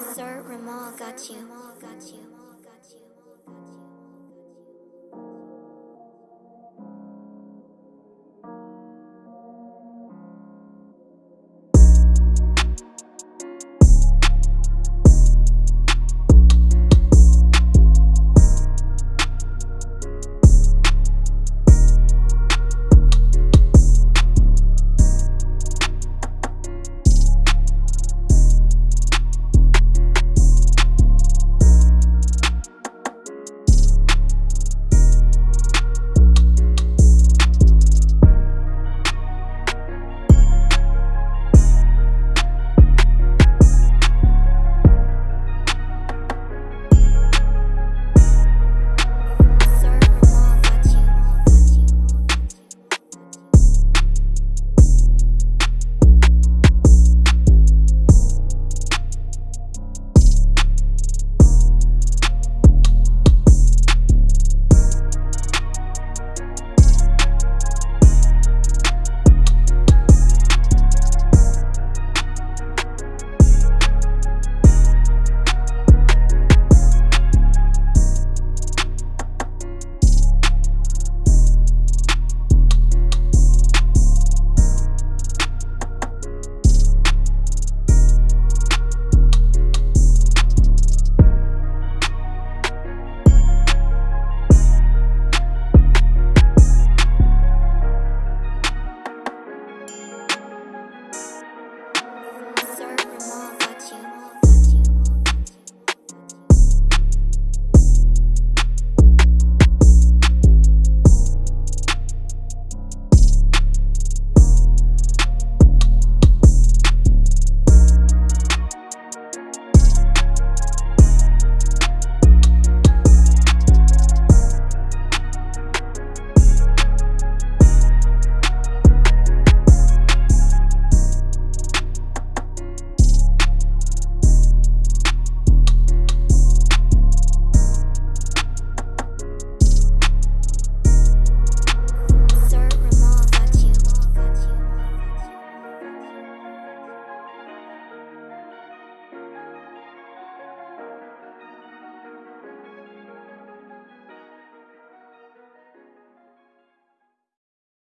Sir Ramal got you.